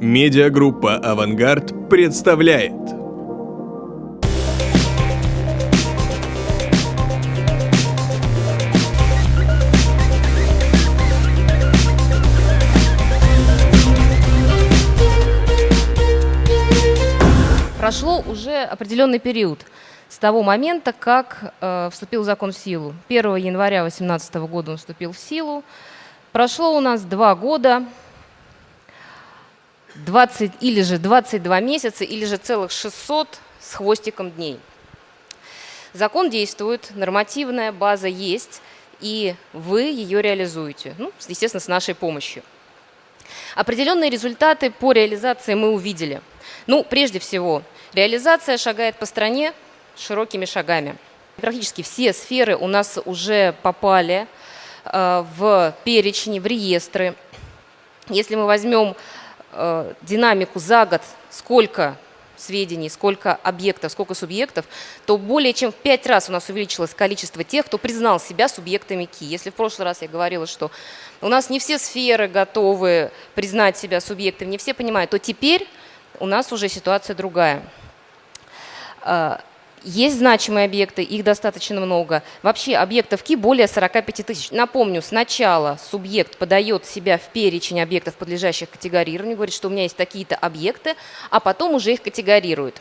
Медиагруппа «Авангард» представляет Прошло уже определенный период с того момента, как э, вступил закон в силу. 1 января 2018 года он вступил в силу. Прошло у нас два года, 20 или же 22 месяца, или же целых 600 с хвостиком дней. Закон действует, нормативная база есть, и вы ее реализуете, ну, естественно, с нашей помощью. Определенные результаты по реализации мы увидели. Ну, прежде всего, реализация шагает по стране широкими шагами. Практически все сферы у нас уже попали э, в перечни, в реестры. Если мы возьмем динамику за год, сколько сведений, сколько объектов, сколько субъектов, то более чем в пять раз у нас увеличилось количество тех, кто признал себя субъектами КИ. Если в прошлый раз я говорила, что у нас не все сферы готовы признать себя субъектами, не все понимают, то теперь у нас уже ситуация другая. Есть значимые объекты, их достаточно много. Вообще объектов КИ более 45 тысяч. Напомню, сначала субъект подает себя в перечень объектов, подлежащих категорированию, говорит, что у меня есть такие-то объекты, а потом уже их категорирует.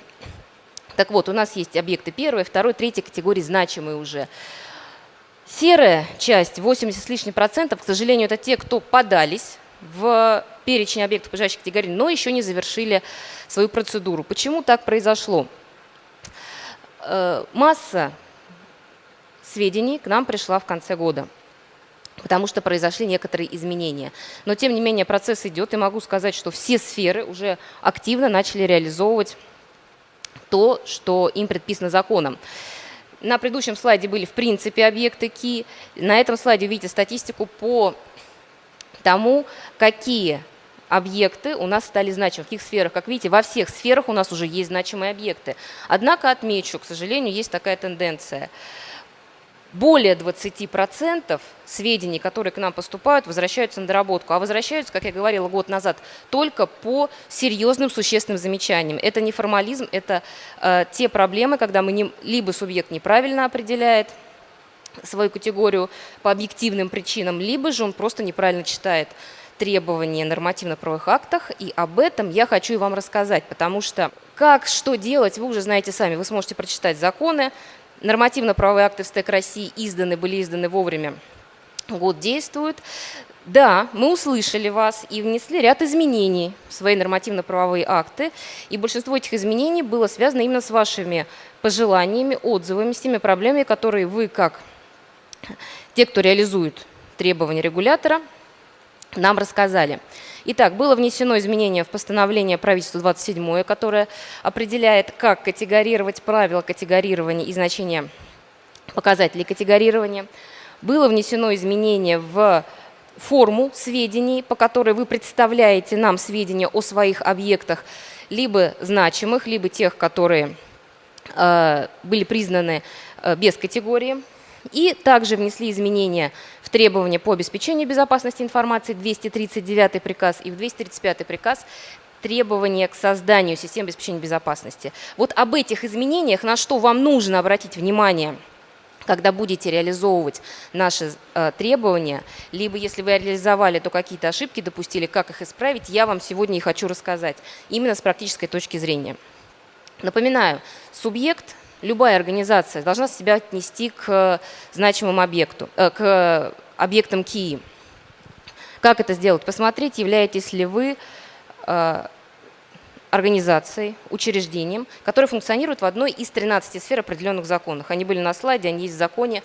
Так вот, у нас есть объекты первой, второй, третьей категории, значимые уже. Серая часть, 80 с лишним процентов, к сожалению, это те, кто подались в перечень объектов, подлежащих категории, но еще не завершили свою процедуру. Почему так произошло? Э, масса сведений к нам пришла в конце года потому что произошли некоторые изменения. Но, тем не менее, процесс идет, и могу сказать, что все сферы уже активно начали реализовывать то, что им предписано законом. На предыдущем слайде были, в принципе, объекты КИ. На этом слайде видите статистику по тому, какие объекты у нас стали значимы. В каких сферах? Как видите, во всех сферах у нас уже есть значимые объекты. Однако отмечу, к сожалению, есть такая тенденция. Более 20% сведений, которые к нам поступают, возвращаются на доработку. А возвращаются, как я говорила год назад, только по серьезным существенным замечаниям. Это не формализм, это э, те проблемы, когда мы не, либо субъект неправильно определяет, свою категорию по объективным причинам, либо же он просто неправильно читает требования нормативно-правовых актах, и об этом я хочу и вам рассказать, потому что как, что делать, вы уже знаете сами, вы сможете прочитать законы, нормативно-правовые акты в СТЭК России изданы, были изданы вовремя, год действуют. Да, мы услышали вас и внесли ряд изменений в свои нормативно-правовые акты, и большинство этих изменений было связано именно с вашими пожеланиями, отзывами, с теми проблемами, которые вы, как те, кто реализует требования регулятора, нам рассказали. Итак, было внесено изменение в постановление правительства 27, которое определяет, как категорировать правила категорирования и значения показателей категорирования. Было внесено изменение в форму сведений, по которой вы представляете нам сведения о своих объектах, либо значимых, либо тех, которые э, были признаны э, без категории. И также внесли изменения в требования по обеспечению безопасности информации, 239 приказ и в 235 приказ требования к созданию систем обеспечения безопасности. Вот об этих изменениях, на что вам нужно обратить внимание, когда будете реализовывать наши э, требования, либо если вы реализовали, то какие-то ошибки допустили, как их исправить, я вам сегодня и хочу рассказать, именно с практической точки зрения. Напоминаю, субъект – любая организация должна себя отнести к значимому объекту, э, к объектам КИИ. Как это сделать? Посмотреть, являетесь ли вы э, организацией, учреждением, которое функционирует в одной из 13 сфер определенных законов. Они были на слайде, они есть в законе,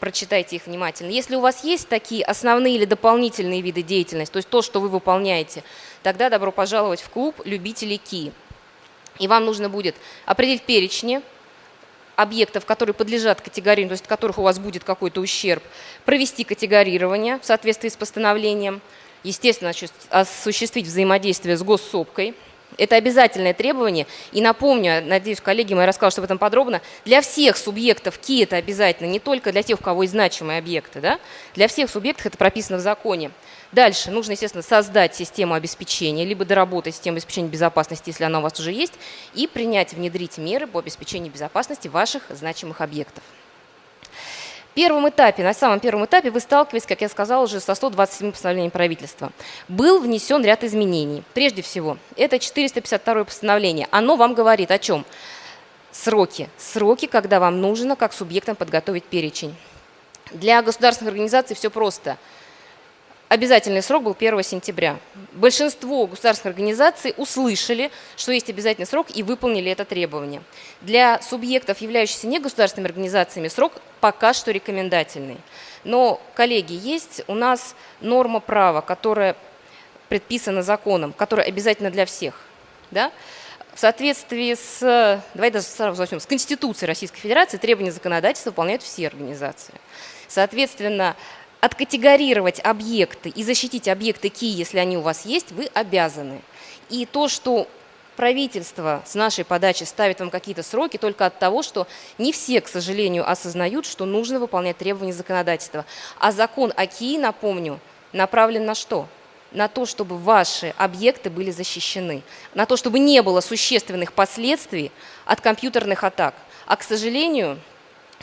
прочитайте их внимательно. Если у вас есть такие основные или дополнительные виды деятельности, то есть то, что вы выполняете, тогда добро пожаловать в клуб любителей КИ. И вам нужно будет определить перечни объектов, которые подлежат категорированию, то есть от которых у вас будет какой-то ущерб, провести категорирование в соответствии с постановлением, естественно, осуществить взаимодействие с госсопкой, Это обязательное требование. И напомню, надеюсь, коллеги мои расскажут об этом подробно, для всех субъектов КИ это обязательно, не только для тех, у кого есть значимые объекты. Да? Для всех субъектов это прописано в законе. Дальше нужно, естественно, создать систему обеспечения, либо доработать систему обеспечения безопасности, если она у вас уже есть, и принять, внедрить меры по обеспечению безопасности ваших значимых объектов первом этапе, на самом первом этапе вы сталкиваетесь, как я сказала, уже со 127 постановлением правительства. Был внесен ряд изменений. Прежде всего, это 452 постановление. Оно вам говорит о чем? Сроки. Сроки, когда вам нужно как субъектам подготовить перечень. Для государственных организаций все просто – обязательный срок был 1 сентября. Большинство государственных организаций услышали, что есть обязательный срок и выполнили это требование. Для субъектов, являющихся негосударственными организациями, срок пока что рекомендательный. Но, коллеги, есть у нас норма права, которая предписана законом, которая обязательно для всех. Да? В соответствии с, давайте даже сразу возьмем, с Конституцией Российской Федерации требования законодательства выполняют все организации. Соответственно, откатегорировать объекты и защитить объекты КИ, если они у вас есть, вы обязаны. И то, что правительство с нашей подачи ставит вам какие-то сроки только от того, что не все, к сожалению, осознают, что нужно выполнять требования законодательства. А закон о КИ, напомню, направлен на что? На то, чтобы ваши объекты были защищены, на то, чтобы не было существенных последствий от компьютерных атак. А, к сожалению,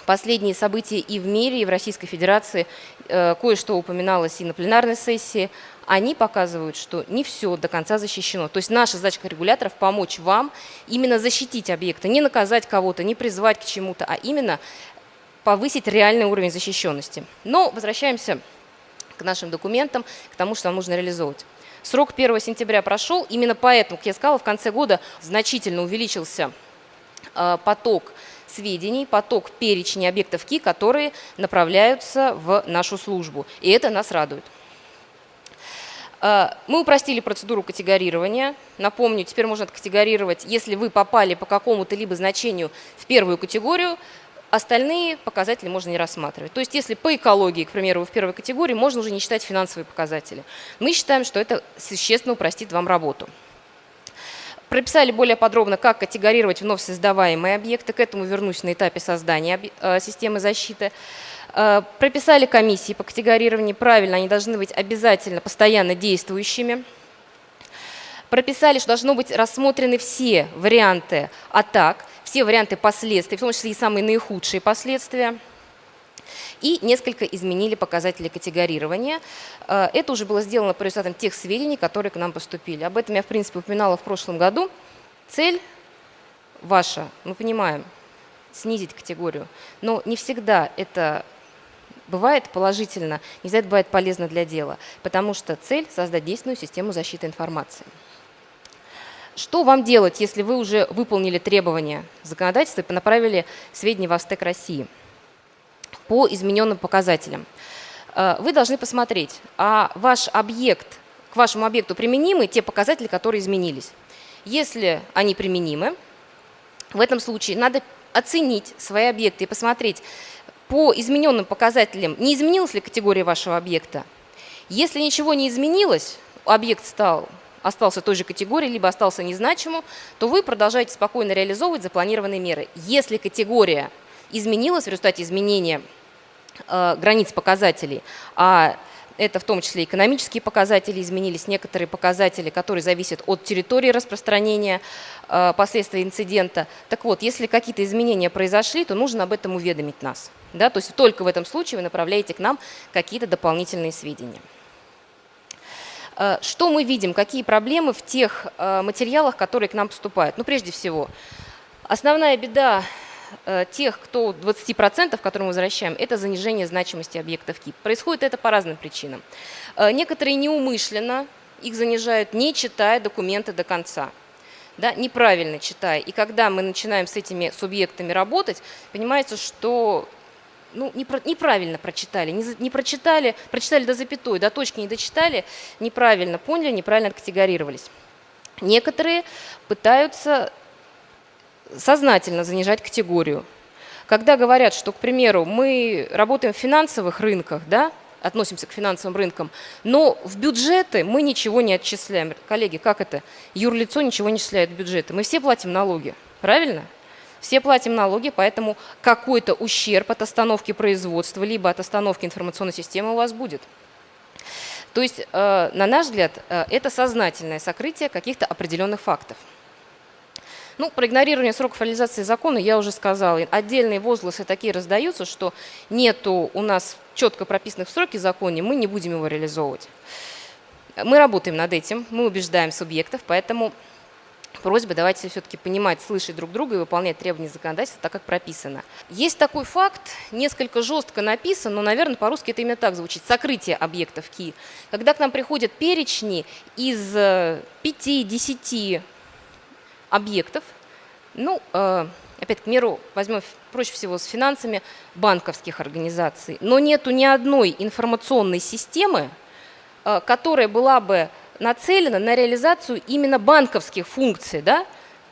последние события и в мире, и в Российской Федерации, э, кое-что упоминалось и на пленарной сессии, они показывают, что не все до конца защищено. То есть наша задача регуляторов помочь вам именно защитить объекты, не наказать кого-то, не призвать к чему-то, а именно повысить реальный уровень защищенности. Но возвращаемся к нашим документам, к тому, что нам нужно реализовывать. Срок 1 сентября прошел, именно поэтому, как я сказала, в конце года значительно увеличился э, поток сведений, поток перечня объектов КИ, которые направляются в нашу службу. И это нас радует. А, мы упростили процедуру категорирования. Напомню, теперь можно категорировать, если вы попали по какому-то либо значению в первую категорию, остальные показатели можно не рассматривать. То есть если по экологии, к примеру, вы в первой категории, можно уже не считать финансовые показатели. Мы считаем, что это существенно упростит вам работу. Прописали более подробно, как категорировать вновь создаваемые объекты. К этому вернусь на этапе создания э, системы защиты. Э, прописали комиссии по категорированию. Правильно, они должны быть обязательно постоянно действующими. Прописали, что должны быть рассмотрены все варианты атак, все варианты последствий, в том числе и самые наихудшие последствия и несколько изменили показатели категорирования. Э, это уже было сделано по результатам тех сведений, которые к нам поступили. Об этом я, в принципе, упоминала в прошлом году. Цель ваша, мы понимаем, снизить категорию, но не всегда это бывает положительно, не всегда это бывает полезно для дела, потому что цель – создать действенную систему защиты информации. Что вам делать, если вы уже выполнили требования законодательства и направили сведения в Астек России? По измененным показателям. Э, вы должны посмотреть, а ваш объект, к вашему объекту применимы те показатели, которые изменились. Если они применимы, в этом случае надо оценить свои объекты и посмотреть, по измененным показателям, не изменилась ли категория вашего объекта. Если ничего не изменилось, объект стал, остался той же категории, либо остался незначимым, то вы продолжаете спокойно реализовывать запланированные меры. Если категория изменилась в результате изменения Э, границ показателей, а это в том числе экономические показатели изменились, некоторые показатели, которые зависят от территории распространения э, последствий инцидента. Так вот, если какие-то изменения произошли, то нужно об этом уведомить нас. Да? То есть только в этом случае вы направляете к нам какие-то дополнительные сведения. Э, что мы видим, какие проблемы в тех материалах, которые к нам поступают? Ну, прежде всего, основная беда тех, кто 20%, которые мы возвращаем, это занижение значимости объектов КИП. Происходит это по разным причинам. Э, некоторые неумышленно их занижают, не читая документы до конца. Да, неправильно читая. И когда мы начинаем с этими субъектами работать, понимается, что ну, неправильно прочитали, не, не прочитали, прочитали до запятой, до точки не дочитали, неправильно поняли, неправильно откатегорировались. Некоторые пытаются сознательно занижать категорию. Когда говорят, что, к примеру, мы работаем в финансовых рынках, да, относимся к финансовым рынкам, но в бюджеты мы ничего не отчисляем. Коллеги, как это? Юрлицо ничего не отчисляет в бюджеты. Мы все платим налоги, правильно? Все платим налоги, поэтому какой-то ущерб от остановки производства, либо от остановки информационной системы у вас будет. То есть, э, на наш взгляд, э, это сознательное сокрытие каких-то определенных фактов. Ну, про игнорирование сроков реализации закона я уже сказала. Отдельные возгласы такие раздаются, что нету у нас четко прописанных в сроки законе, мы не будем его реализовывать. Мы работаем над этим, мы убеждаем субъектов, поэтому просьба давайте все-таки понимать, слышать друг друга и выполнять требования законодательства так, как прописано. Есть такой факт, несколько жестко написан, но, наверное, по-русски это именно так звучит, сокрытие объектов КИ. Когда к нам приходят перечни из 5-10 э, объектов, ну, э, опять к миру возьмем проще всего с финансами банковских организаций, но нету ни одной информационной системы, э, которая была бы нацелена на реализацию именно банковских функций, да,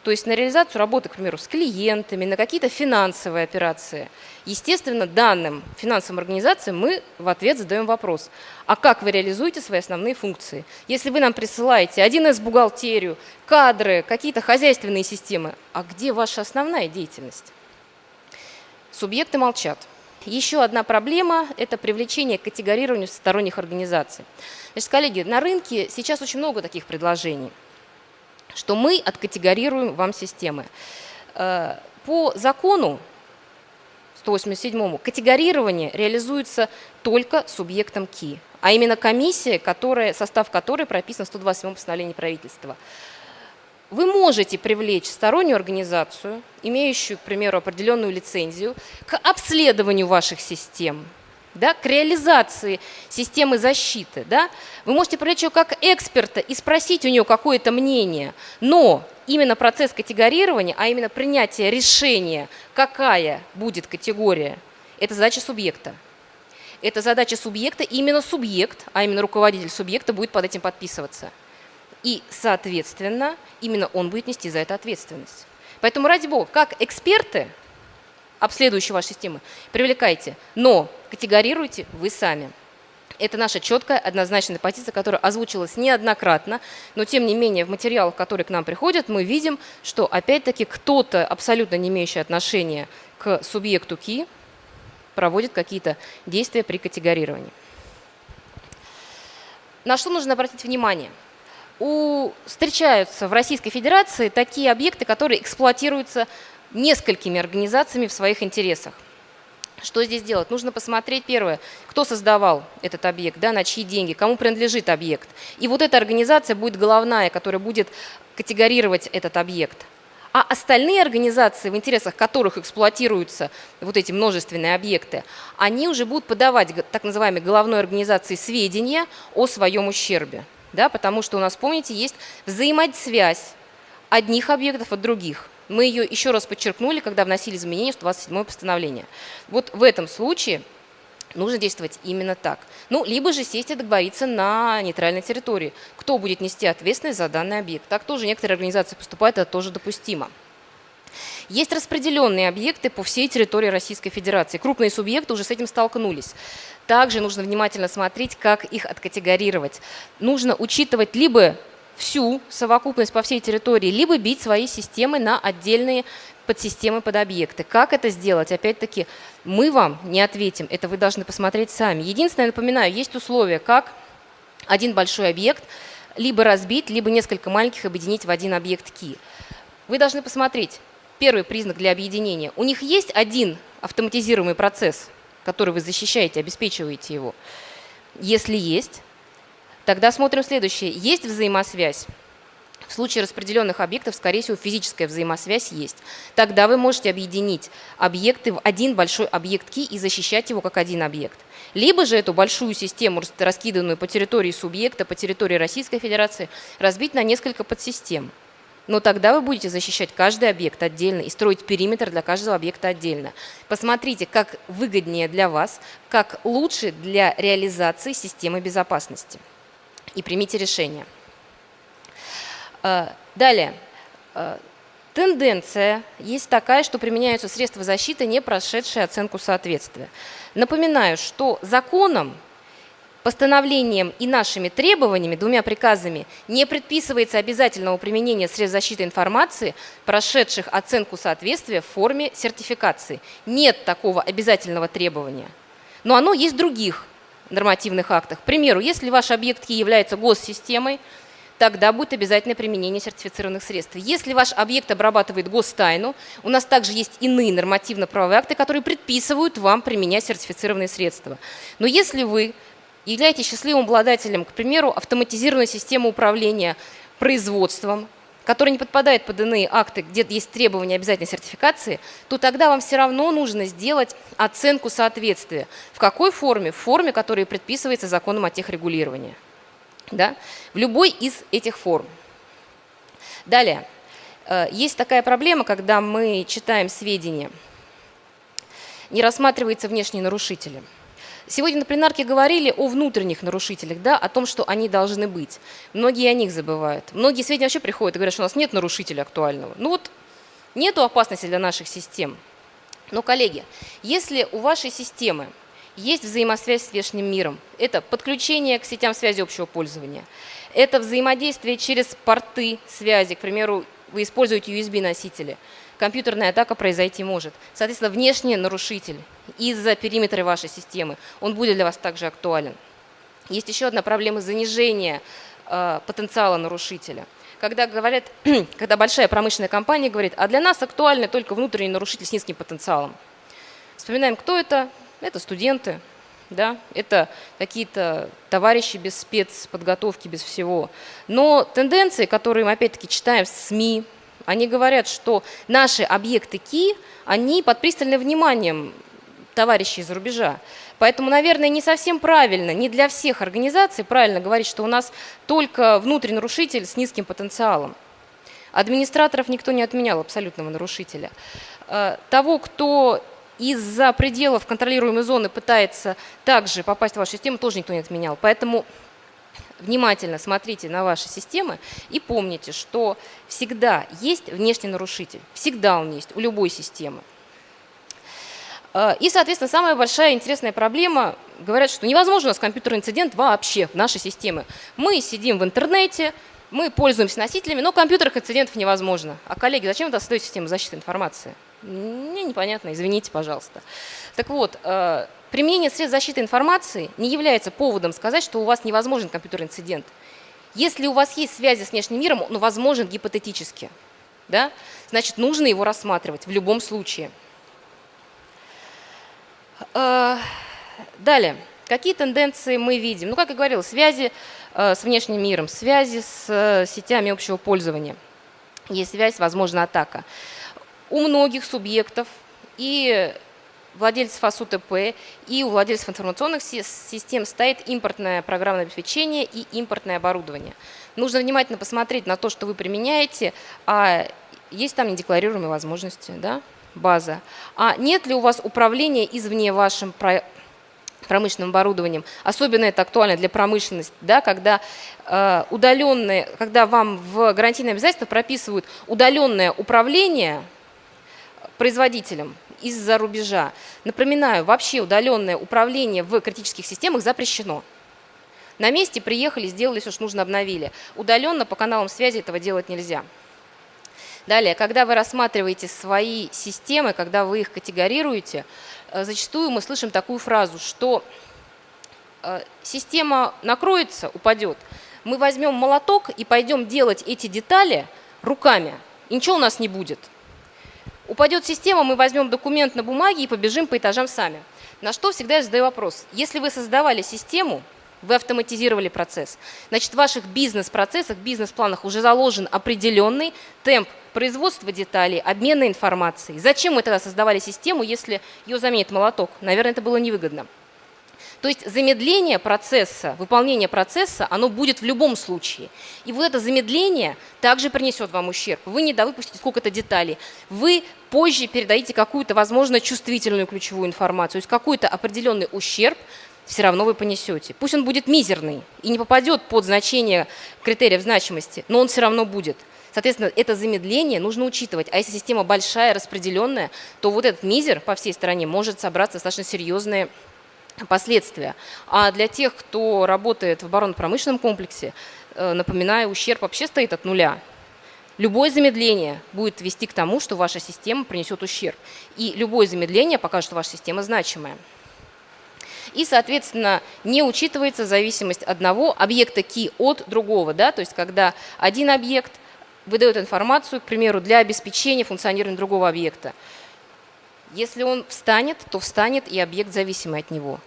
то есть на реализацию работы, к примеру, с клиентами, на какие-то финансовые операции. Естественно, данным финансовым организациям мы в ответ задаем вопрос, а как вы реализуете свои основные функции? Если вы нам присылаете 1С бухгалтерию, кадры, какие-то хозяйственные системы, а где ваша основная деятельность? Субъекты молчат. Еще одна проблема – это привлечение к категорированию сторонних организаций. Значит, коллеги, на рынке сейчас очень много таких предложений – что мы откатегорируем вам системы. Э, по закону 187 категорирование реализуется только субъектом КИ, а именно комиссия, которая, состав которой прописан в 127 постановлении правительства. Вы можете привлечь стороннюю организацию, имеющую, к примеру, определенную лицензию, к обследованию ваших систем – да, к реализации системы защиты. Да? Вы можете привлечь ее как эксперта и спросить у нее какое-то мнение, но именно процесс категорирования, а именно принятие решения, какая будет категория, это задача субъекта. Это задача субъекта, именно субъект, а именно руководитель субъекта будет под этим подписываться. И, соответственно, именно он будет нести за это ответственность. Поэтому, ради бога, как эксперты, обследующие ваши системы, привлекайте, но категорируйте вы сами. Это наша четкая, однозначная позиция, которая озвучилась неоднократно, но тем не менее в материалах, которые к нам приходят, мы видим, что опять-таки кто-то, абсолютно не имеющий отношения к субъекту КИ, проводит какие-то действия при категорировании. На что нужно обратить внимание? У, встречаются в Российской Федерации такие объекты, которые эксплуатируются несколькими организациями в своих интересах. Что здесь делать? Нужно посмотреть, первое, кто создавал этот объект, да, на чьи деньги, кому принадлежит объект. И вот эта организация будет головная, которая будет категорировать этот объект. А остальные организации, в интересах которых эксплуатируются вот эти множественные объекты, они уже будут подавать так называемой головной организации сведения о своем ущербе. Да, потому что у нас, помните, есть взаимосвязь одних объектов от других. Мы ее еще раз подчеркнули, когда вносили изменения в 27 постановление. Вот в этом случае нужно действовать именно так. Ну, либо же сесть и договориться на нейтральной территории. Кто будет нести ответственность за данный объект? Так тоже некоторые организации поступают, это тоже допустимо. Есть распределенные объекты по всей территории Российской Федерации. Крупные субъекты уже с этим столкнулись. Также нужно внимательно смотреть, как их откатегорировать. Нужно учитывать либо всю совокупность по всей территории, либо бить свои системы на отдельные подсистемы под объекты. Как это сделать? Опять-таки, мы вам не ответим, это вы должны посмотреть сами. Единственное, напоминаю, есть условия, как один большой объект либо разбить, либо несколько маленьких объединить в один объект ки. Вы должны посмотреть, первый признак для объединения. У них есть один автоматизируемый процесс, который вы защищаете, обеспечиваете его. Если есть, Тогда смотрим следующее. Есть взаимосвязь? В случае распределенных объектов, скорее всего, физическая взаимосвязь есть. Тогда вы можете объединить объекты в один большой объект ки и защищать его как один объект. Либо же эту большую систему, раскиданную по территории субъекта, по территории Российской Федерации, разбить на несколько подсистем. Но тогда вы будете защищать каждый объект отдельно и строить периметр для каждого объекта отдельно. Посмотрите, как выгоднее для вас, как лучше для реализации системы безопасности и примите решение. Э, далее. Э, тенденция есть такая, что применяются средства защиты, не прошедшие оценку соответствия. Напоминаю, что законом постановлением и нашими требованиями, двумя приказами, не предписывается обязательного применения средств защиты информации, прошедших оценку соответствия в форме сертификации. Нет такого обязательного требования. Но оно есть в других нормативных актах. К примеру, если ваш объект Ки является госсистемой, тогда будет обязательное применение сертифицированных средств. Если ваш объект обрабатывает гостайну, у нас также есть иные нормативно-правовые акты, которые предписывают вам применять сертифицированные средства. Но если вы являетесь счастливым обладателем, к примеру, автоматизированной системы управления производством, которая не подпадает под иные акты, где есть требования обязательной сертификации, то тогда вам все равно нужно сделать оценку соответствия. В какой форме? В форме, которая предписывается законом о техрегулировании. Да? В любой из этих форм. Далее. Э, есть такая проблема, когда мы читаем сведения, не рассматриваются внешние нарушители – Сегодня на пленарке говорили о внутренних нарушителях, да, о том, что они должны быть. Многие о них забывают. Многие сведения вообще приходят и говорят, что у нас нет нарушителя актуального. Ну вот, нету опасности для наших систем. Но, коллеги, если у вашей системы есть взаимосвязь с внешним миром, это подключение к сетям связи общего пользования, это взаимодействие через порты связи, к примеру, вы используете USB-носители – компьютерная атака произойти может. Соответственно, внешний нарушитель из-за периметра вашей системы, он будет для вас также актуален. Есть еще одна проблема занижения э, потенциала нарушителя. Когда, говорят, когда большая промышленная компания говорит, а для нас актуальны только внутренний нарушитель с низким потенциалом. Вспоминаем, кто это? Это студенты, да? это какие-то товарищи без спецподготовки, без всего. Но тенденции, которые мы опять-таки читаем в СМИ, они говорят, что наши объекты КИ, они под пристальным вниманием товарищей из рубежа. Поэтому, наверное, не совсем правильно, не для всех организаций правильно говорить, что у нас только внутренний нарушитель с низким потенциалом. Администраторов никто не отменял, абсолютного нарушителя. Э, того, кто из-за пределов контролируемой зоны пытается также попасть в вашу систему, тоже никто не отменял. Поэтому внимательно смотрите на ваши системы и помните, что всегда есть внешний нарушитель. Всегда он есть у любой системы. Э, и, соответственно, самая большая интересная проблема, говорят, что невозможно у нас компьютерный инцидент вообще в нашей системе. Мы сидим в интернете, мы пользуемся носителями, но компьютерных инцидентов невозможно. А, коллеги, зачем вы создаете систему защиты информации? Мне непонятно, извините, пожалуйста. Так вот, э, Применение средств защиты информации не является поводом сказать, что у вас невозможен компьютерный инцидент. Если у вас есть связи с внешним миром, он возможен гипотетически. Да? Значит, нужно его рассматривать в любом случае. Э, далее. Какие тенденции мы видим? Ну, как я говорила, связи э, с внешним миром, связи с сетями общего пользования. Есть связь, возможна атака. У многих субъектов и владельцев АСУТП и у владельцев информационных систем стоит импортное программное обеспечение и импортное оборудование. Нужно внимательно посмотреть на то, что вы применяете, а есть там недекларируемые возможности, да, база. А нет ли у вас управления извне вашим промышленным оборудованием. Особенно это актуально для промышленности, да, когда э, удаленные, когда вам в гарантийное обязательство прописывают удаленное управление производителем из-за рубежа. Напоминаю, вообще удаленное управление в критических системах запрещено. На месте приехали, сделали все, что нужно, обновили. Удаленно по каналам связи этого делать нельзя. Далее, когда вы рассматриваете свои системы, когда вы их категорируете, э, зачастую мы слышим такую фразу, что э, система накроется, упадет, мы возьмем молоток и пойдем делать эти детали руками, и ничего у нас не будет. Упадет система, мы возьмем документ на бумаге и побежим по этажам сами. На что всегда я задаю вопрос. Если вы создавали систему, вы автоматизировали процесс, значит в ваших бизнес-процессах, бизнес-планах уже заложен определенный темп производства деталей, обмена информацией. Зачем мы тогда создавали систему, если ее заменит молоток? Наверное, это было невыгодно. То есть замедление процесса, выполнение процесса, оно будет в любом случае. И вот это замедление также принесет вам ущерб. Вы не довыпустите сколько-то деталей. Вы позже передадите какую-то, возможно, чувствительную ключевую информацию, то есть какой-то определенный ущерб все равно вы понесете. Пусть он будет мизерный и не попадет под значение критериев значимости, но он все равно будет. Соответственно, это замедление нужно учитывать. А если система большая, распределенная, то вот этот мизер по всей стране может собраться достаточно серьезные последствия. А для тех, кто работает в оборонно-промышленном комплексе, э, напоминаю, ущерб вообще стоит от нуля. Любое замедление будет вести к тому, что ваша система принесет ущерб. И любое замедление покажет, что ваша система значимая. И, соответственно, не учитывается зависимость одного объекта ки от другого. Да? То есть, когда один объект выдает информацию, к примеру, для обеспечения функционирования другого объекта. Если он встанет, то встанет и объект, зависимый от него.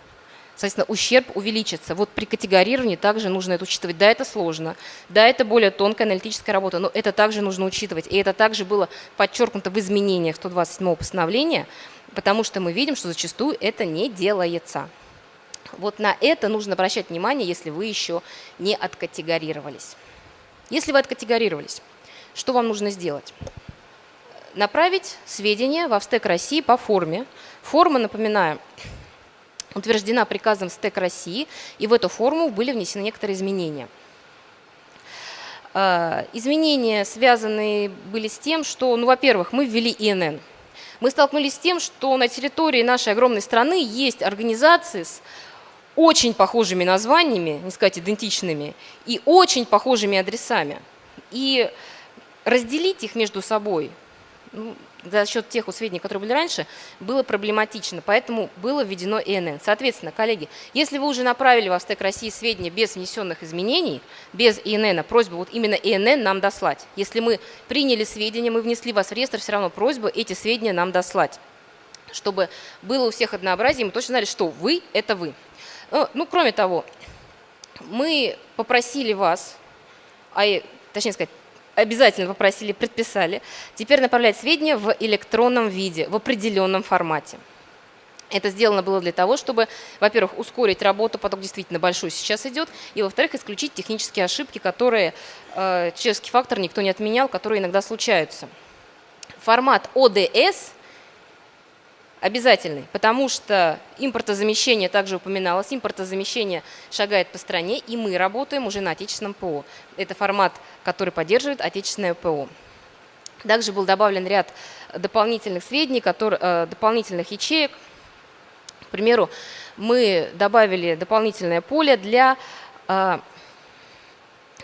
Соответственно, ущерб увеличится. Вот при категорировании также нужно это учитывать. Да, это сложно, да, это более тонкая аналитическая работа, но это также нужно учитывать. И это также было подчеркнуто в изменениях 127 постановления, потому что мы видим, что зачастую это не делается. Вот на это нужно обращать внимание, если вы еще не откатегорировались. Если вы откатегорировались, что вам нужно сделать? Направить сведения в Австек России по форме. Форма, напоминаю, утверждена приказом СТЭК России, и в эту форму были внесены некоторые изменения. А, изменения связаны были с тем, что, ну, во-первых, мы ввели ИНН. Мы столкнулись с тем, что на территории нашей огромной страны есть организации с очень похожими названиями, не сказать идентичными, и очень похожими адресами. И разделить их между собой ну, за счет тех сведений, которые были раньше, было проблематично, поэтому было введено ИНН. Соответственно, коллеги, если вы уже направили в Астек России сведения без внесенных изменений, без ИНН, просьба вот именно ИНН нам дослать. Если мы приняли сведения, мы внесли вас в реестр, все равно просьба эти сведения нам дослать, чтобы было у всех однообразие, мы точно знали, что вы – это вы. Э, ну, кроме того, мы попросили вас, а, точнее сказать, обязательно попросили, предписали, теперь направлять сведения в электронном виде, в определенном формате. Это сделано было для того, чтобы, во-первых, ускорить работу, поток действительно большой сейчас идет, и, во-вторых, исключить технические ошибки, которые, э, человеческий фактор никто не отменял, которые иногда случаются. Формат ОДС обязательный, потому что импортозамещение также упоминалось, импортозамещение шагает по стране, и мы работаем уже на отечественном ПО. Это формат, который поддерживает отечественное ПО. Также был добавлен ряд дополнительных сведений, которые, э, дополнительных ячеек. К примеру, мы добавили дополнительное поле для э,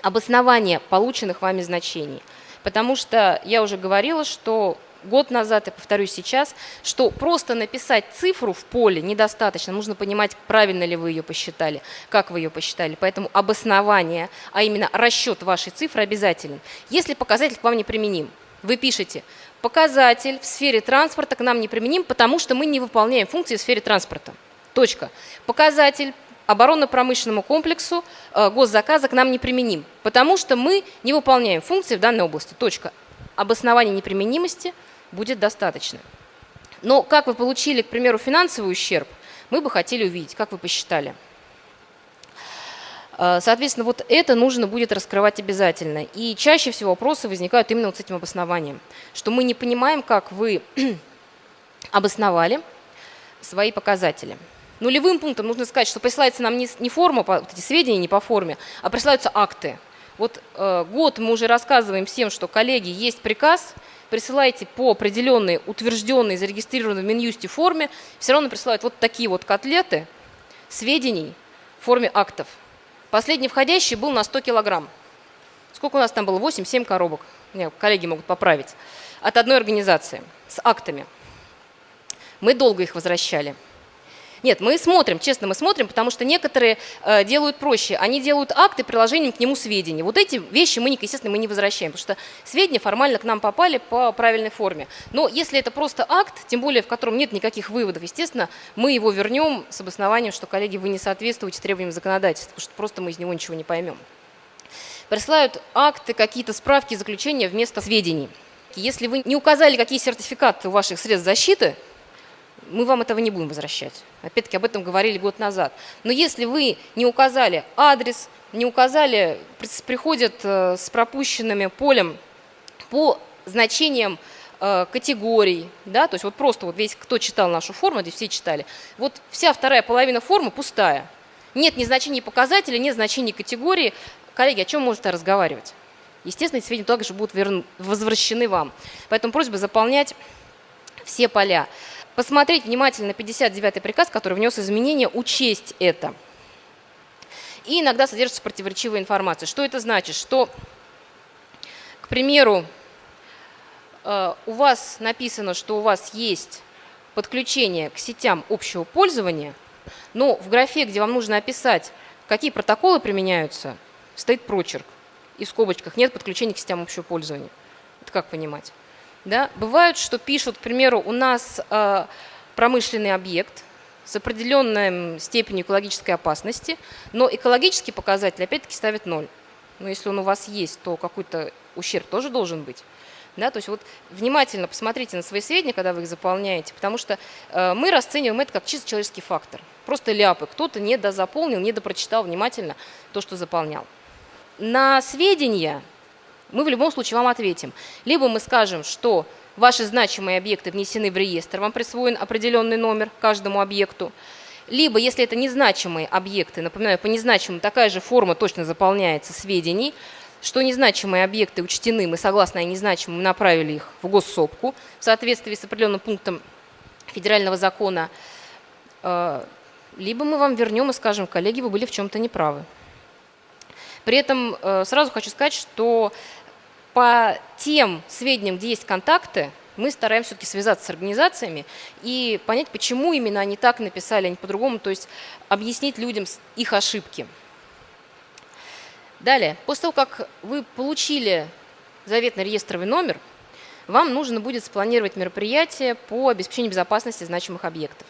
обоснования полученных вами значений. Потому что я уже говорила, что год назад, и повторюсь сейчас, что просто написать цифру в поле недостаточно, нужно понимать, правильно ли вы ее посчитали, как вы ее посчитали. Поэтому обоснование, а именно расчет вашей цифры обязателен. Если показатель к вам не применим, вы пишете, показатель в сфере транспорта к нам не применим, потому что мы не выполняем функции в сфере транспорта. Точка. Показатель оборонно-промышленному комплексу э, госзаказа к нам не применим, потому что мы не выполняем функции в данной области. Точка. Обоснование неприменимости – будет достаточно. Но как вы получили, к примеру, финансовый ущерб, мы бы хотели увидеть, как вы посчитали. А, соответственно, вот это нужно будет раскрывать обязательно. И чаще всего вопросы возникают именно вот с этим обоснованием, что мы не понимаем, как вы обосновали свои показатели. Нулевым пунктом нужно сказать, что присылается нам не форма, вот эти сведения не по форме, а присылаются акты. Вот э, год мы уже рассказываем всем, что, коллеги, есть приказ – присылаете по определенной, утвержденной, зарегистрированной в Минюсте форме, все равно присылают вот такие вот котлеты сведений в форме актов. Последний входящий был на 100 килограмм. Сколько у нас там было? 8-7 коробок. Мне коллеги могут поправить. От одной организации с актами. Мы долго их возвращали. Нет, мы смотрим, честно, мы смотрим, потому что некоторые э, делают проще. Они делают акты приложением к нему сведений. Вот эти вещи мы, естественно, мы не возвращаем, потому что сведения формально к нам попали по правильной форме. Но если это просто акт, тем более в котором нет никаких выводов, естественно, мы его вернем с обоснованием, что, коллеги, вы не соответствуете требованиям законодательства, потому что просто мы из него ничего не поймем. Присылают акты, какие-то справки, заключения вместо сведений. Если вы не указали, какие сертификаты у ваших средств защиты, мы вам этого не будем возвращать. Опять-таки об этом говорили год назад. Но если вы не указали адрес, не указали, приходят э, с пропущенными полем по значениям э, категорий, да, то есть вот просто вот весь, кто читал нашу форму, здесь все читали, вот вся вторая половина формы пустая. Нет ни значений показателя, нет значений категории. Коллеги, о чем можете разговаривать? Естественно, эти сведения также будут возвращены вам. Поэтому просьба заполнять все поля. Посмотреть внимательно 59-й приказ, который внес изменения, учесть это. И иногда содержится противоречивая информация. Что это значит? Что, к примеру, э, у вас написано, что у вас есть подключение к сетям общего пользования, но в графе, где вам нужно описать, какие протоколы применяются, стоит прочерк. И в скобочках нет подключения к сетям общего пользования. Это как понимать? Да? Бывает, что пишут, к примеру, у нас э, промышленный объект с определенной степенью экологической опасности, но экологический показатель опять-таки ставит ноль. Но если он у вас есть, то какой-то ущерб тоже должен быть. Да, то есть вот внимательно посмотрите на свои сведения, когда вы их заполняете, потому что э, мы расцениваем это как чисто человеческий фактор. Просто ляпы. Кто-то не дозаполнил, не допрочитал внимательно то, что заполнял. На сведения мы в любом случае вам ответим. Либо мы скажем, что ваши значимые объекты внесены в реестр, вам присвоен определенный номер каждому объекту. Либо, если это незначимые объекты, напоминаю, по незначимым такая же форма точно заполняется сведений, что незначимые объекты учтены, мы согласно незначимым направили их в госсопку в соответствии с определенным пунктом федерального закона, э, либо мы вам вернем и скажем, коллеги, вы были в чем-то неправы. При этом э, сразу хочу сказать, что по тем сведениям, где есть контакты, мы стараемся все-таки связаться с организациями и понять, почему именно они так написали, а не по-другому, то есть объяснить людям их ошибки. Далее, после того, как вы получили заветный реестровый номер, вам нужно будет спланировать мероприятие по обеспечению безопасности значимых объектов.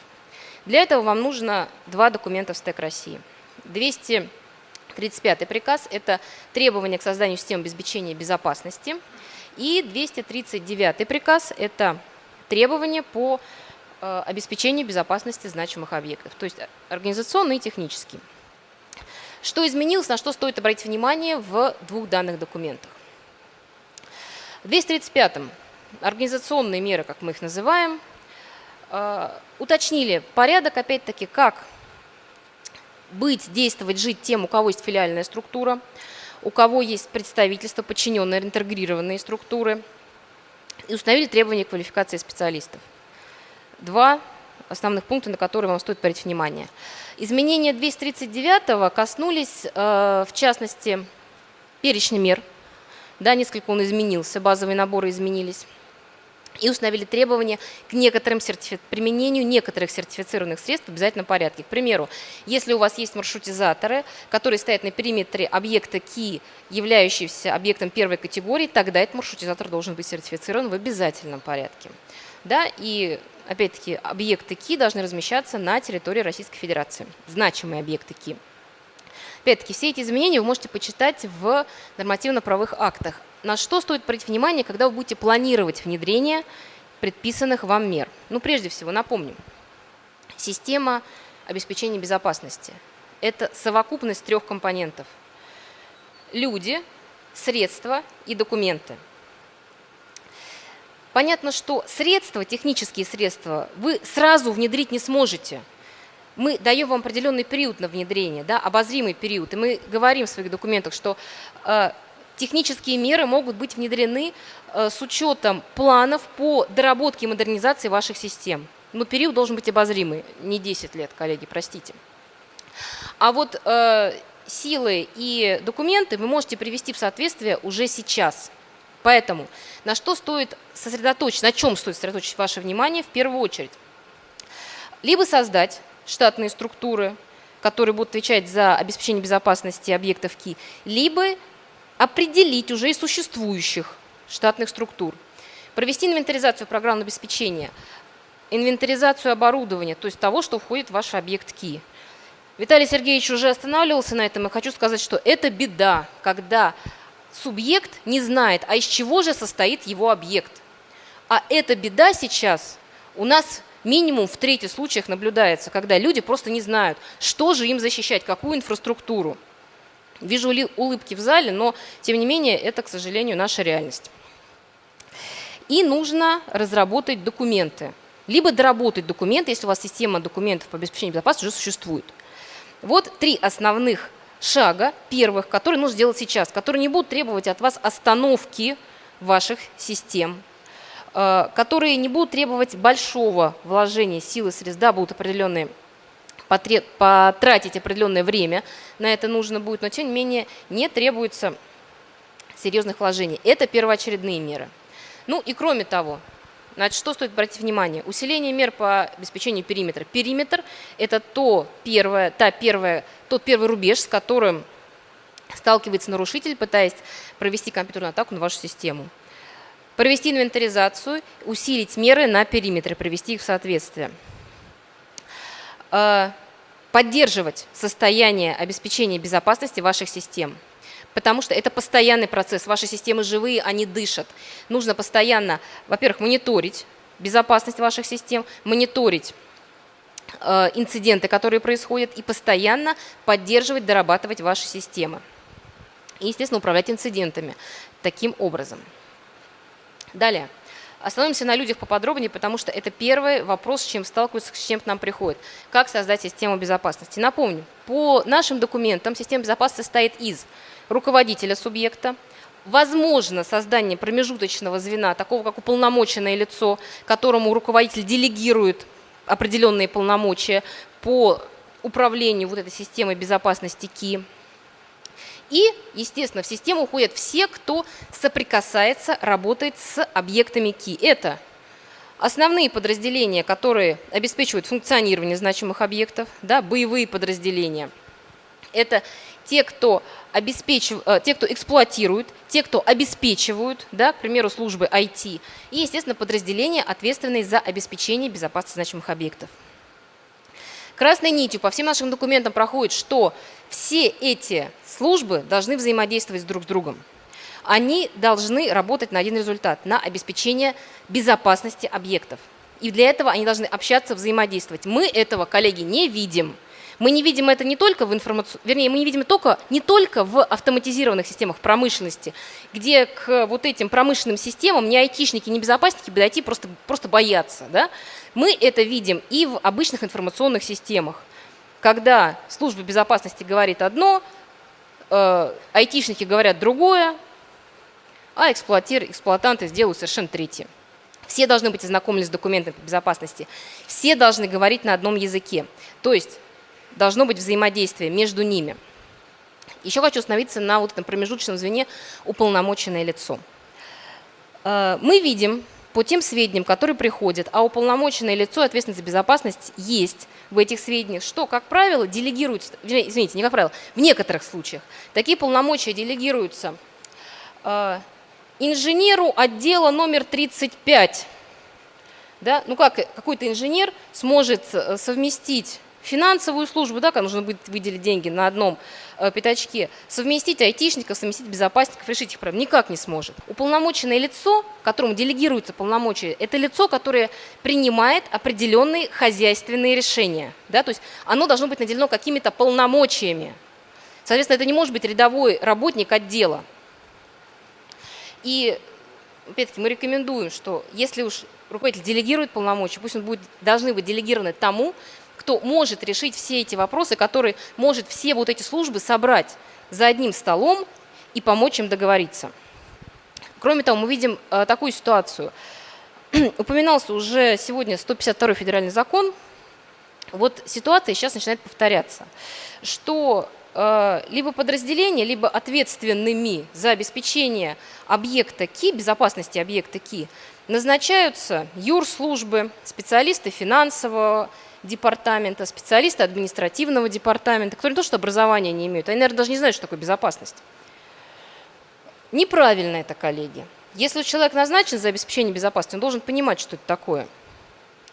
Для этого вам нужно два документа в СТЭК России. 200 35 приказ – это требования к созданию системы обеспечения безопасности. И 239 приказ – это требования по э, обеспечению безопасности значимых объектов, то есть организационные и технические. Что изменилось, на что стоит обратить внимание в двух данных документах. В 235-м организационные меры, как мы их называем, э, уточнили порядок, опять-таки, как быть, действовать, жить тем, у кого есть филиальная структура, у кого есть представительство, подчиненные, интегрированные структуры, и установили требования квалификации специалистов. Два основных пункта, на которые вам стоит обратить внимание. Изменения 239 коснулись, э, в частности, перечня мер. Да, несколько он изменился, базовые наборы изменились и установили требования к некоторым сертифи... применению некоторых сертифицированных средств в обязательном порядке. К примеру, если у вас есть маршрутизаторы, которые стоят на периметре объекта КИ, являющегося объектом первой категории, тогда этот маршрутизатор должен быть сертифицирован в обязательном порядке. Да, и опять-таки объекты КИ должны размещаться на территории Российской Федерации, значимые объекты КИ. Опять-таки, все эти изменения вы можете почитать в нормативно-правовых актах на что стоит обратить внимание, когда вы будете планировать внедрение предписанных вам мер? Ну, прежде всего, напомним, система обеспечения безопасности – это совокупность трех компонентов. Люди, средства и документы. Понятно, что средства, технические средства, вы сразу внедрить не сможете. Мы даем вам определенный период на внедрение, да, обозримый период. И мы говорим в своих документах, что э, технические меры могут быть внедрены э, с учетом планов по доработке и модернизации ваших систем. Но период должен быть обозримый, не 10 лет, коллеги, простите. А вот э, силы и документы вы можете привести в соответствие уже сейчас. Поэтому на что стоит сосредоточить, на чем стоит сосредоточить ваше внимание в первую очередь? Либо создать штатные структуры, которые будут отвечать за обеспечение безопасности объектов КИ, либо определить уже и существующих штатных структур, провести инвентаризацию программного обеспечения, инвентаризацию оборудования, то есть того, что входит в ваш объект КИ. Виталий Сергеевич уже останавливался на этом, и хочу сказать, что это беда, когда субъект не знает, а из чего же состоит его объект. А эта беда сейчас у нас минимум в трети случаях наблюдается, когда люди просто не знают, что же им защищать, какую инфраструктуру. Вижу улыбки в зале, но тем не менее это, к сожалению, наша реальность. И нужно разработать документы. Либо доработать документы, если у вас система документов по обеспечению безопасности уже существует. Вот три основных шага, первых, которые нужно сделать сейчас, которые не будут требовать от вас остановки ваших систем, которые не будут требовать большого вложения силы средств, да, будут определенные потратить определенное время на это нужно будет, но тем не менее не требуется серьезных вложений. Это первоочередные меры. Ну и кроме того, Значит, что стоит обратить внимание? Усиление мер по обеспечению периметра. Периметр – это то первое, та первая, тот первый рубеж, с которым сталкивается нарушитель, пытаясь провести компьютерную атаку на вашу систему. Провести инвентаризацию, усилить меры на периметре, привести их в соответствие. Э, поддерживать состояние обеспечения безопасности ваших систем – потому что это постоянный процесс. Ваши системы живые, они дышат. Нужно постоянно, во-первых, мониторить безопасность ваших систем, мониторить э, инциденты, которые происходят, и постоянно поддерживать, дорабатывать ваши системы. И, естественно, управлять инцидентами таким образом. Далее. Остановимся на людях поподробнее, потому что это первый вопрос, с чем сталкиваются, с чем к нам приходит. Как создать систему безопасности? Напомню, по нашим документам система безопасности состоит из руководителя субъекта, возможно создание промежуточного звена, такого как уполномоченное лицо, которому руководитель делегирует определенные полномочия по управлению вот этой системой безопасности КИ. И, естественно, в систему уходят все, кто соприкасается, работает с объектами КИ. Это основные подразделения, которые обеспечивают функционирование значимых объектов, да, боевые подразделения. Это те, кто, обеспечив, э, те, кто эксплуатируют, те, кто обеспечивают, да, к примеру, службы IT, и, естественно, подразделения, ответственные за обеспечение безопасности значимых объектов. Красной нитью по всем нашим документам проходит, что все эти службы должны взаимодействовать друг с другом. Они должны работать на один результат, на обеспечение безопасности объектов. И для этого они должны общаться, взаимодействовать. Мы этого, коллеги, не видим. Мы не видим это не только в информацию, вернее, мы не видим только, не только в автоматизированных системах промышленности, где к вот этим промышленным системам ни айтишники, ни безопасники подойти просто, просто боятся. Да? Мы это видим и в обычных информационных системах. Когда служба безопасности говорит одно, э, айтишники говорят другое, а эксплуатир, эксплуатанты сделают совершенно третье. Все должны быть ознакомлены с документами по безопасности. Все должны говорить на одном языке. То есть должно быть взаимодействие между ними. Еще хочу остановиться на вот этом промежуточном звене уполномоченное лицо. Э, мы видим по тем сведениям, которые приходят, а уполномоченное лицо, ответственность за безопасность есть в этих сведениях, что, как правило, делегируется, извините, не как правило, в некоторых случаях такие полномочия делегируются э, инженеру отдела номер 35. Да? Ну как какой-то инженер сможет э, совместить финансовую службу, да, когда нужно будет выделить деньги на одном э, пятачке, совместить айтишников, совместить безопасников, решить их проблемы, никак не сможет. Уполномоченное лицо, которому делегируется полномочия, это лицо, которое принимает определенные хозяйственные решения. Да, то есть оно должно быть наделено какими-то полномочиями. Соответственно, это не может быть рядовой работник отдела. И опять-таки мы рекомендуем, что если уж руководитель делегирует полномочия, пусть он будет, должны быть делегированы тому, кто может решить все эти вопросы, который может все вот эти службы собрать за одним столом и помочь им договориться. Кроме того, мы видим э, такую ситуацию. Упоминался уже сегодня 152 федеральный закон. Вот ситуация сейчас начинает повторяться, что э, либо подразделения, либо ответственными за обеспечение объекта КИ, безопасности объекта КИ, назначаются юрслужбы, специалисты финансового департамента, специалисты административного департамента, которые не то что образования не имеют, они, наверное, даже не знают, что такое безопасность. Неправильно это, коллеги. Если человек назначен за обеспечение безопасности, он должен понимать, что это такое.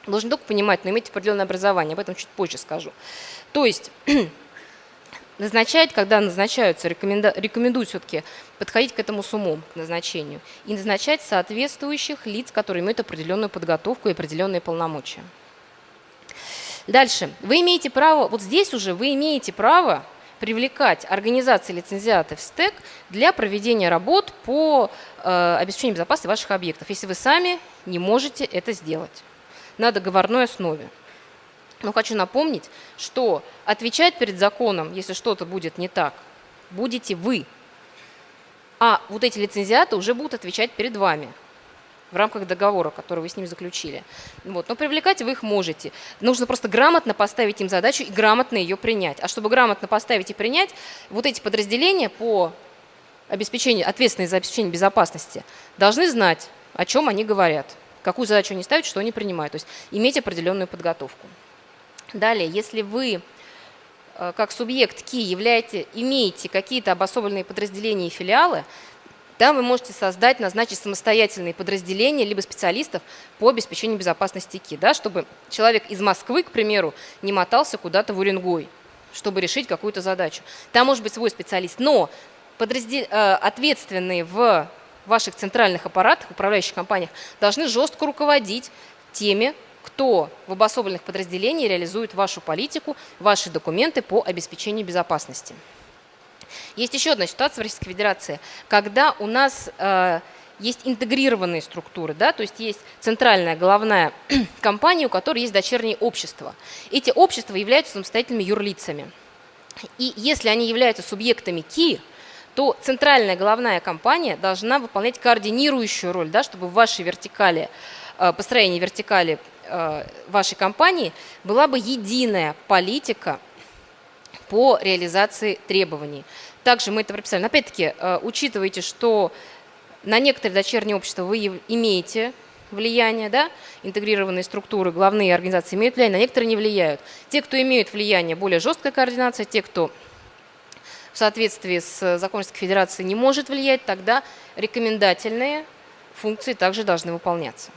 Он должен только понимать, но иметь определенное образование. Об этом чуть позже скажу. То есть назначать, когда назначаются, рекоменда, рекомендую все-таки подходить к этому с умом, к назначению, и назначать соответствующих лиц, которые имеют определенную подготовку и определенные полномочия. Дальше. Вы имеете право, вот здесь уже вы имеете право привлекать организации лицензиаты в СТЭК для проведения работ по э, обеспечению безопасности ваших объектов, если вы сами не можете это сделать на договорной основе. Но хочу напомнить, что отвечать перед законом, если что-то будет не так, будете вы. А вот эти лицензиаты уже будут отвечать перед вами. В рамках договора, который вы с ним заключили. Вот. Но привлекать вы их можете. Нужно просто грамотно поставить им задачу и грамотно ее принять. А чтобы грамотно поставить и принять, вот эти подразделения по обеспечению, ответственные за обеспечение безопасности, должны знать, о чем они говорят, какую задачу они ставят, что они принимают. То есть иметь определенную подготовку. Далее, если вы э, как субъект КИ являете, имеете какие-то обособленные подразделения и филиалы, там вы можете создать, назначить самостоятельные подразделения либо специалистов по обеспечению безопасности КИ, да, чтобы человек из Москвы, к примеру, не мотался куда-то в Уренгой, чтобы решить какую-то задачу. Там может быть свой специалист, но подраздел... Э, ответственные в ваших центральных аппаратах, управляющих компаниях, должны жестко руководить теми, кто в обособленных подразделениях реализует вашу политику, ваши документы по обеспечению безопасности. Есть еще одна ситуация в Российской Федерации, когда у нас э, есть интегрированные структуры, да, то есть есть центральная головная компания, у которой есть дочерние общества. Эти общества являются самостоятельными юрлицами. И если они являются субъектами КИ, то центральная головная компания должна выполнять координирующую роль, да, чтобы в вашей вертикали, э, построении вертикали э, вашей компании была бы единая политика по реализации требований. Также мы это прописали. Но опять-таки, э, учитывайте, что на некоторые дочерние общества вы имеете влияние, да, интегрированные структуры, главные организации имеют влияние, на некоторые не влияют. Те, кто имеют влияние, более жесткая координация, те, кто в соответствии с законом Федерации не может влиять, тогда рекомендательные функции также должны выполняться.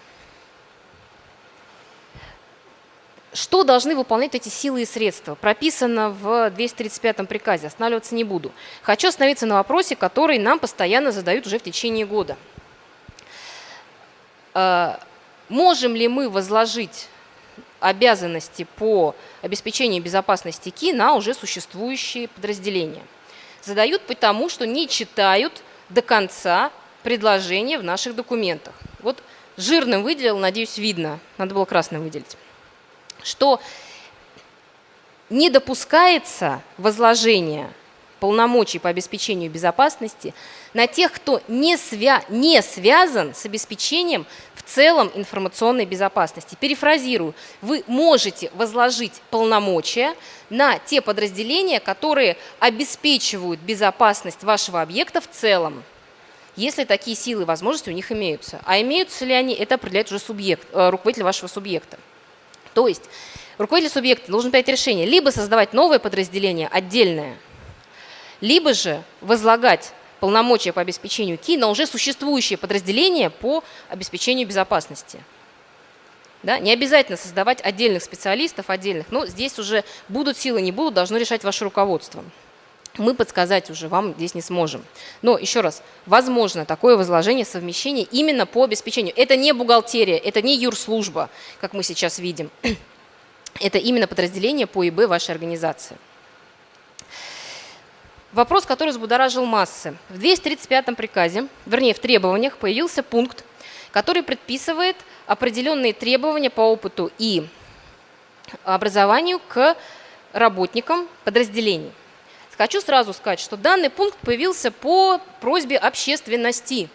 Что должны выполнять эти силы и средства? Прописано в 235-м приказе, останавливаться не буду. Хочу остановиться на вопросе, который нам постоянно задают уже в течение года. А, можем ли мы возложить обязанности по обеспечению безопасности КИ на уже существующие подразделения? Задают потому, что не читают до конца предложения в наших документах. Вот жирным выделил, надеюсь, видно, надо было красным выделить что не допускается возложение полномочий по обеспечению безопасности на тех, кто не, свя не связан с обеспечением в целом информационной безопасности. Перефразирую, вы можете возложить полномочия на те подразделения, которые обеспечивают безопасность вашего объекта в целом, если такие силы и возможности у них имеются. А имеются ли они, это определяет уже субъект, э, руководитель вашего субъекта. То есть руководитель субъекта должен принять решение либо создавать новое подразделение отдельное, либо же возлагать полномочия по обеспечению КИ на уже существующее подразделение по обеспечению безопасности. Да? Не обязательно создавать отдельных специалистов, отдельных, но здесь уже будут силы, не будут, должно решать ваше руководство. Мы подсказать уже вам здесь не сможем. Но еще раз, возможно такое возложение, совмещение именно по обеспечению. Это не бухгалтерия, это не юрслужба, как мы сейчас видим. Это именно подразделение по ИБ вашей организации. Вопрос, который взбудоражил массы. В 235-м приказе, вернее в требованиях, появился пункт, который предписывает определенные требования по опыту и образованию к работникам подразделений. Хочу сразу сказать, что данный пункт появился по просьбе общественности.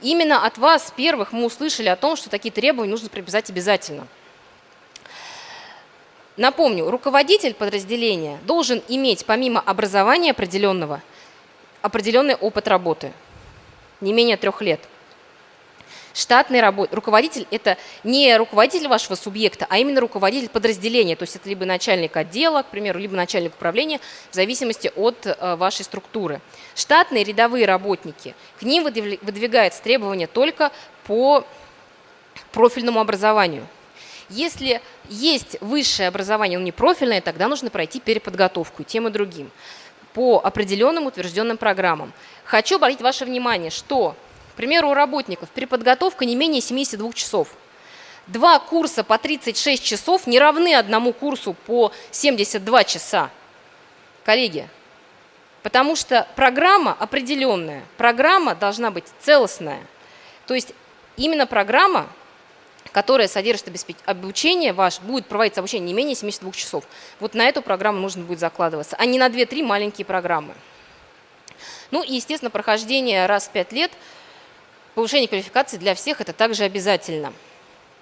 Именно от вас первых мы услышали о том, что такие требования нужно прописать обязательно. Напомню, руководитель подразделения должен иметь помимо образования определенного определенный опыт работы, не менее трех лет – штатный работ... руководитель – это не руководитель вашего субъекта, а именно руководитель подразделения. То есть это либо начальник отдела, к примеру, либо начальник управления, в зависимости от э, вашей структуры. Штатные рядовые работники, к ним выдвигается требование только по профильному образованию. Если есть высшее образование, но не профильное, тогда нужно пройти переподготовку тем и другим по определенным утвержденным программам. Хочу обратить ваше внимание, что примеру, у работников переподготовка не менее 72 часов. Два курса по 36 часов не равны одному курсу по 72 часа. Коллеги, потому что программа определенная, программа должна быть целостная. То есть именно программа, которая содержит обучение ваш, будет проводиться обучение не менее 72 часов. Вот на эту программу нужно будет закладываться, а не на 2-3 маленькие программы. Ну и, естественно, прохождение раз в 5 лет – повышение квалификации для всех это также обязательно.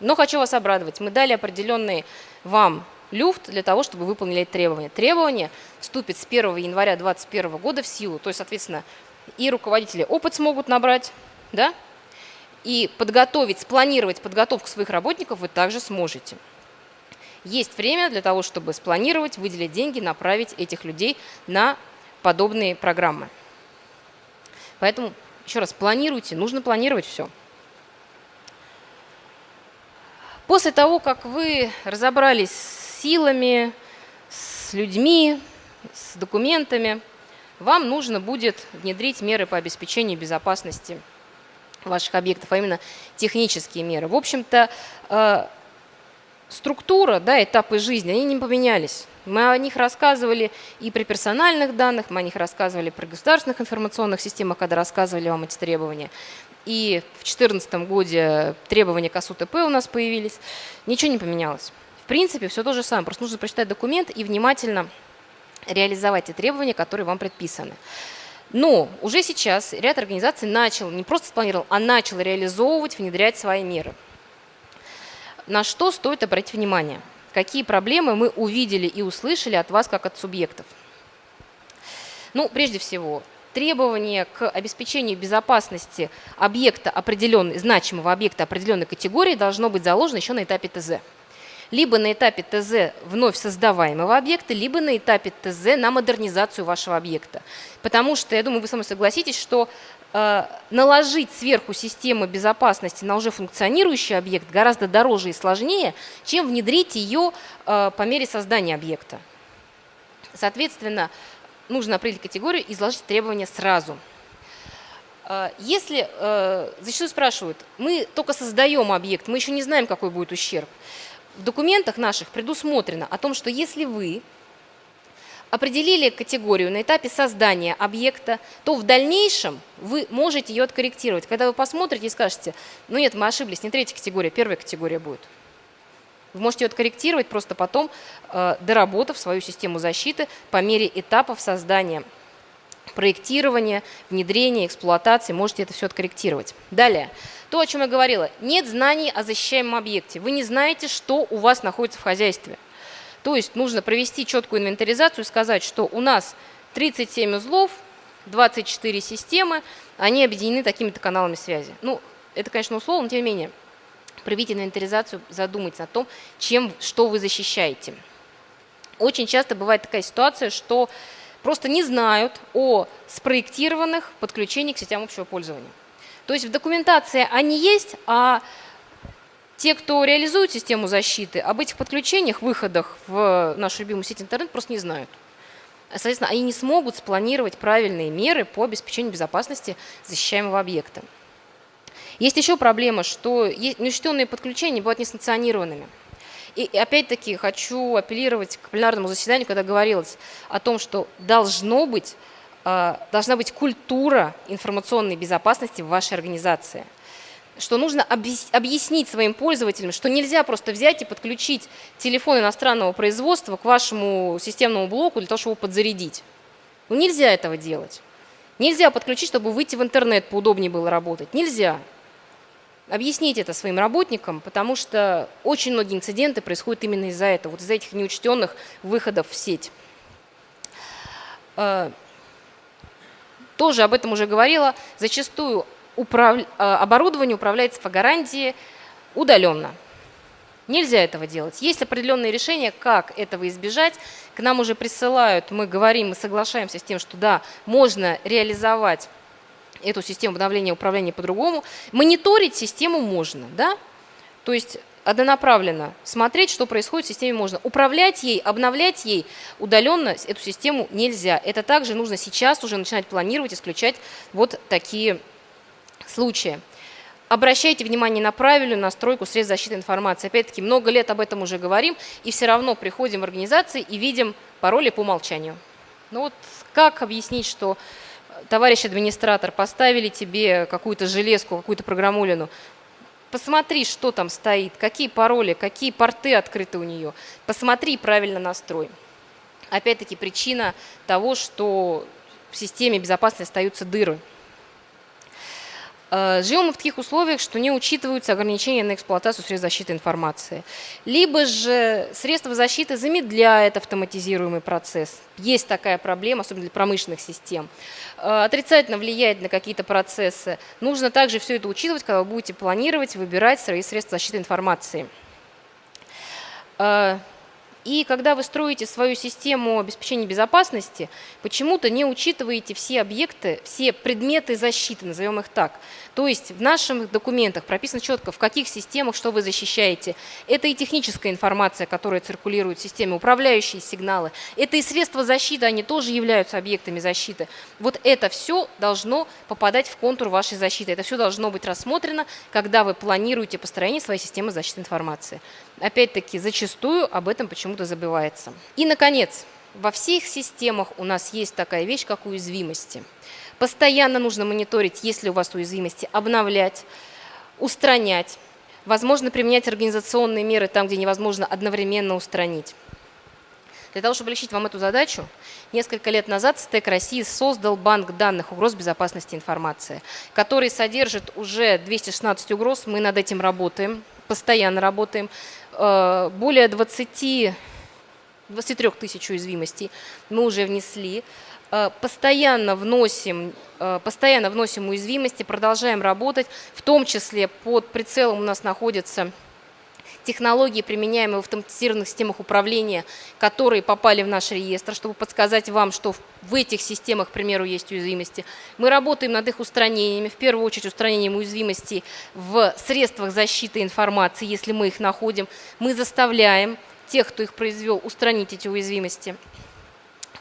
Но хочу вас обрадовать, мы дали определенный вам люфт для того, чтобы выполнили требования. Требования вступят с 1 января 2021 года в силу, то есть, соответственно, и руководители опыт смогут набрать, да, и подготовить, спланировать подготовку своих работников вы также сможете. Есть время для того, чтобы спланировать, выделить деньги, направить этих людей на подобные программы. Поэтому, еще раз, планируйте, нужно планировать все. После того, как вы разобрались с силами, с людьми, с документами, вам нужно будет внедрить меры по обеспечению безопасности ваших объектов, а именно технические меры. В общем-то, э, структура, да, этапы жизни, они не поменялись. Мы о них рассказывали и при персональных данных, мы о них рассказывали при государственных информационных системах, когда рассказывали вам эти требования. И в 2014 году требования к АСУТП у нас появились. Ничего не поменялось. В принципе, все то же самое. Просто нужно прочитать документ и внимательно реализовать те требования, которые вам предписаны. Но уже сейчас ряд организаций начал, не просто спланировал, а начал реализовывать, внедрять свои меры. На что стоит обратить внимание? Какие проблемы мы увидели и услышали от вас, как от субъектов? Ну, прежде всего, требования к обеспечению безопасности объекта определенной, значимого объекта определенной категории должно быть заложено еще на этапе ТЗ. Либо на этапе ТЗ вновь создаваемого объекта, либо на этапе ТЗ на модернизацию вашего объекта. Потому что, я думаю, вы со мной согласитесь, что наложить сверху систему безопасности на уже функционирующий объект гораздо дороже и сложнее, чем внедрить ее э, по мере создания объекта. Соответственно, нужно определить категорию и изложить требования сразу. Э, если, зачастую спрашивают, мы только создаем объект, мы еще не знаем, какой будет ущерб. В документах наших предусмотрено о том, что если вы определили категорию на этапе создания объекта, то в дальнейшем вы можете ее откорректировать. Когда вы посмотрите и скажете, ну нет, мы ошиблись, не третья категория, первая категория будет. Вы можете ее откорректировать, просто потом, э, доработав свою систему защиты по мере этапов создания проектирования, внедрения, эксплуатации, можете это все откорректировать. Далее, то, о чем я говорила, нет знаний о защищаемом объекте. Вы не знаете, что у вас находится в хозяйстве. То есть нужно провести четкую инвентаризацию и сказать, что у нас 37 узлов, 24 системы, они объединены такими-то каналами связи. Ну, это, конечно, условно, но тем не менее, проведите инвентаризацию, задумайтесь о том, чем, что вы защищаете. Очень часто бывает такая ситуация, что просто не знают о спроектированных подключениях к сетям общего пользования. То есть в документации они есть, а те, кто реализует систему защиты, об этих подключениях, выходах в нашу любимую сеть интернет просто не знают. Соответственно, они не смогут спланировать правильные меры по обеспечению безопасности защищаемого объекта. Есть еще проблема, что неучтенные подключения бывают несанкционированными. И опять-таки хочу апеллировать к пленарному заседанию, когда говорилось о том, что должно быть, а, должна быть культура информационной безопасности в вашей организации – что нужно объяснить своим пользователям, что нельзя просто взять и подключить телефон иностранного производства к вашему системному блоку для того, чтобы его подзарядить. Ну, нельзя этого делать. Нельзя подключить, чтобы выйти в интернет, поудобнее было работать. Нельзя. Объясните это своим работникам, потому что очень многие инциденты происходят именно из-за этого, вот из-за этих неучтенных выходов в сеть. Э, тоже об этом уже говорила. Зачастую управ... А, оборудование управляется по гарантии удаленно. Нельзя этого делать. Есть определенные решения, как этого избежать. К нам уже присылают, мы говорим, мы соглашаемся с тем, что да, можно реализовать эту систему обновления управления по-другому. Мониторить систему можно, да? То есть однонаправленно смотреть, что происходит в системе можно. Управлять ей, обновлять ей удаленно эту систему нельзя. Это также нужно сейчас уже начинать планировать, исключать вот такие случае. Обращайте внимание на правильную настройку средств защиты информации. Опять-таки, много лет об этом уже говорим, и все равно приходим в организации и видим пароли по умолчанию. Ну вот как объяснить, что товарищ администратор, поставили тебе какую-то железку, какую-то программулину, посмотри, что там стоит, какие пароли, какие порты открыты у нее, посмотри правильно настрой. Опять-таки причина того, что в системе безопасности остаются дыры. Э, живем мы в таких условиях, что не учитываются ограничения на эксплуатацию средств защиты информации. Либо же средства защиты замедляют автоматизируемый процесс. Есть такая проблема, особенно для промышленных систем. Э, отрицательно влияет на какие-то процессы. Нужно также все это учитывать, когда вы будете планировать, выбирать свои средства защиты информации. И когда вы строите свою систему обеспечения безопасности, почему-то не учитываете все объекты, все предметы защиты, назовем их так. То есть в наших документах прописано четко, в каких системах что вы защищаете. Это и техническая информация, которая циркулирует в системе, управляющие сигналы. Это и средства защиты, они тоже являются объектами защиты. Вот это все должно попадать в контур вашей защиты. Это все должно быть рассмотрено, когда вы планируете построение своей системы защиты информации. Опять-таки, зачастую об этом почему-то забывается. И, наконец, во всех системах у нас есть такая вещь, как уязвимости. Постоянно нужно мониторить, есть ли у вас уязвимости, обновлять, устранять. Возможно, применять организационные меры там, где невозможно одновременно устранить. Для того, чтобы решить вам эту задачу, несколько лет назад СТЭК России создал банк данных угроз безопасности информации, который содержит уже 216 угроз. Мы над этим работаем, постоянно работаем. Э, более 20, 23 тысяч уязвимостей мы уже внесли. Э, постоянно вносим, э, постоянно вносим уязвимости, продолжаем работать, в том числе под прицелом у нас находятся технологии, применяемые в автоматизированных системах управления, которые попали в наш реестр, чтобы подсказать вам, что в этих системах, к примеру, есть уязвимости. Мы работаем над их устранениями, в первую очередь устранением уязвимостей в средствах защиты информации, если мы их находим. Мы заставляем тех, кто их произвел, устранить эти уязвимости.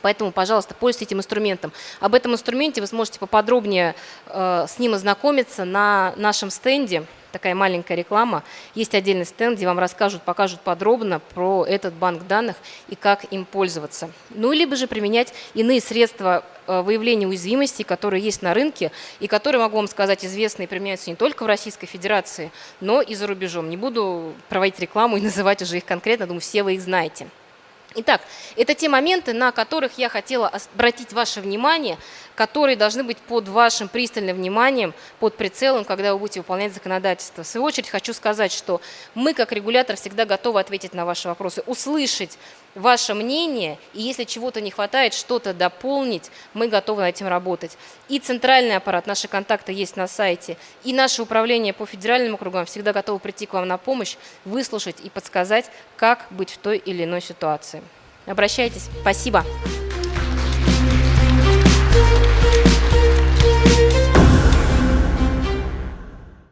Поэтому, пожалуйста, пользуйтесь этим инструментом. Об этом инструменте вы сможете поподробнее э, с ним ознакомиться на нашем стенде такая маленькая реклама. Есть отдельный стенд, где вам расскажут, покажут подробно про этот банк данных и как им пользоваться. Ну, либо же применять иные средства э, выявления уязвимостей, которые есть на рынке и которые, могу вам сказать, известны и применяются не только в Российской Федерации, но и за рубежом. Не буду проводить рекламу и называть уже их конкретно, думаю, все вы их знаете. Итак, это те моменты, на которых я хотела обратить ваше внимание, которые должны быть под вашим пристальным вниманием, под прицелом, когда вы будете выполнять законодательство. В свою очередь хочу сказать, что мы, как регулятор, всегда готовы ответить на ваши вопросы, услышать ваше мнение, и если чего-то не хватает, что-то дополнить, мы готовы над этим работать. И центральный аппарат, наши контакты есть на сайте, и наше управление по федеральным округам всегда готовы прийти к вам на помощь, выслушать и подсказать, как быть в той или иной ситуации. Обращайтесь. Спасибо. Thank you.